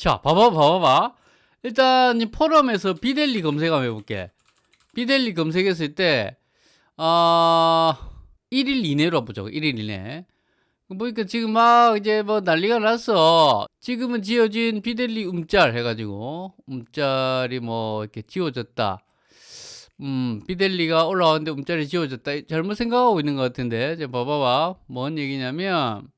자, 봐봐, 봐봐. 일단 이 포럼에서 비델리 검색 한번 해볼게. 비델리 검색했을 때, 아, 1일 이내로 보죠. 1일 이내. 보니까 지금 막 이제 뭐 난리가 났어. 지금은 지어진 비델리 음짤 해가지고, 음짤이 뭐 이렇게 지워졌다. 음, 비델리가 올라왔는데 음짤이 지워졌다. 잘못 생각하고 있는 것 같은데. 자, 봐봐봐. 뭔 얘기냐면,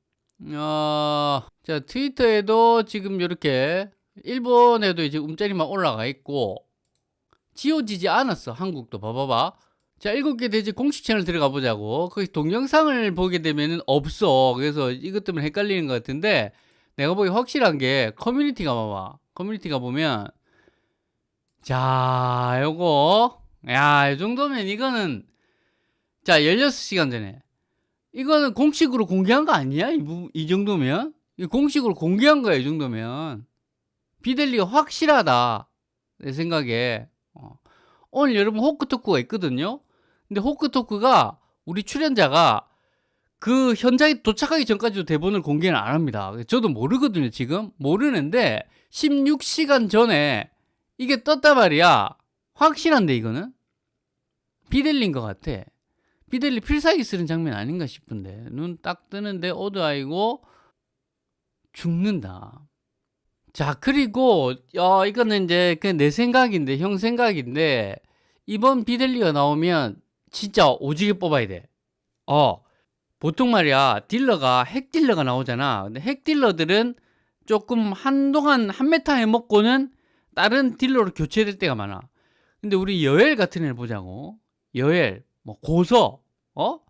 어, 자, 트위터에도 지금 이렇게 일본에도 이제 움짤이만 올라가 있고 지워지지 않았어. 한국도 봐봐봐. 자, 일곱 개 돼지 공식 채널 들어가 보자고. 거기 동영상을 보게 되면은 없어. 그래서 이것 때문에 헷갈리는 것 같은데 내가 보기 확실한 게 커뮤니티가 봐봐. 커뮤니티가 보면 자, 요거 야, 이 정도면 이거는 자, 16시간 전에 이거는 공식으로 공개한 거 아니야? 이, 부, 이 정도면? 이 공식으로 공개한 거야, 이 정도면. 비델리가 확실하다. 내 생각에. 어. 오늘 여러분 호크토크가 있거든요. 근데 호크토크가 우리 출연자가 그 현장에 도착하기 전까지도 대본을 공개는 안 합니다. 저도 모르거든요, 지금. 모르는데 16시간 전에 이게 떴단 말이야. 확실한데, 이거는? 비델리인 것 같아. 비델리 필살기 쓰는 장면 아닌가 싶은데 눈 딱 뜨는데 오드아이고 죽는다. 자 그리고 어, 이거는 이제 그냥 내 생각인데 형 생각인데 이번 비델리가 나오면 진짜 오지게 뽑아야 돼. 어 보통 말이야 딜러가 핵 딜러가 나오잖아. 근데 핵 딜러들은 조금 한동안 한 meta 해먹고는 다른 딜러로 교체될 때가 많아. 근데 우리 여엘 같은 애를 보자고. 여엘, 뭐 고서, 어?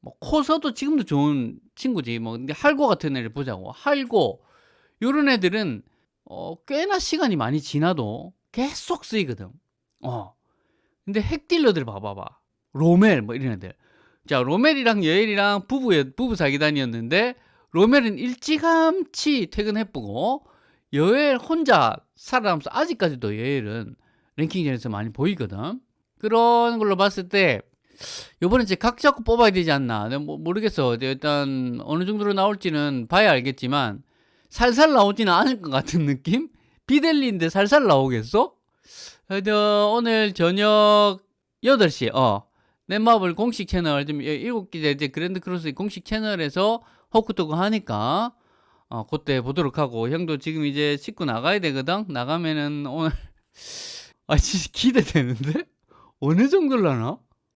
뭐 코서도 지금도 좋은 친구지. 뭐 근데 할고 같은 애를 보자고. 할고 요런 애들은 어 꽤나 시간이 많이 지나도 계속 쓰이거든. 어. 근데 핵딜러들 봐봐봐. 로멜 뭐 이런 애들. 자, 로멜이랑 여엘이랑 부부 부부 사기단이었는데 로멜은 일찌감치 퇴근해보고 여엘 혼자 살아남아서 아직까지도 여엘은 랭킹전에서 많이 보이거든. 그런 걸로 봤을 때 요번에 이제 각 잡고 뽑아야 되지 않나. 뭐 모르겠어. 일단 어느 정도로 나올지는 봐야 알겠지만 살살 나오지는 않을 것 같은 느낌? 비델리인데 살살 나오겠어? 하여튼 오늘 저녁 8시 어 넷마블 공식 채널 좀 7개 이제 그랜드 크로스 공식 채널에서 호크토크 하니까 어 그때 보도록 하고 형도 지금 이제 씻고 나가야 되거든 나가면은 오늘 아 진짜 기대되는데 어느 정도려나